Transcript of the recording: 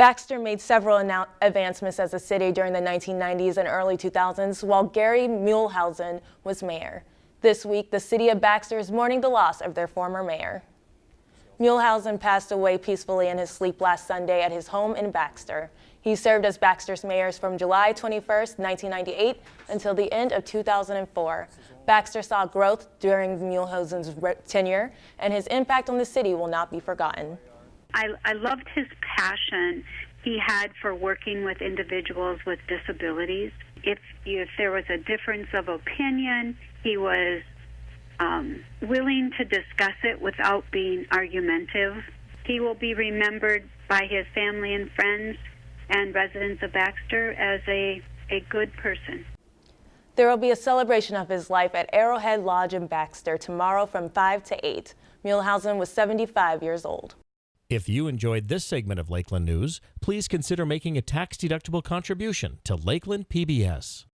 Baxter made several advancements as a city during the 1990s and early 2000s while Gary Muehlhausen was mayor. This week, the city of Baxter is mourning the loss of their former mayor. Muehlhausen passed away peacefully in his sleep last Sunday at his home in Baxter. He served as Baxter's mayor from July 21, 1998 until the end of 2004. Baxter saw growth during Muehlhausen's tenure, and his impact on the city will not be forgotten. I, I loved his passion he had for working with individuals with disabilities. If if there was a difference of opinion, he was um, willing to discuss it without being argumentative. He will be remembered by his family and friends and residents of Baxter as a, a good person. There will be a celebration of his life at Arrowhead Lodge in Baxter tomorrow from 5 to 8. Muehlhausen was 75 years old. If you enjoyed this segment of Lakeland News, please consider making a tax-deductible contribution to Lakeland PBS.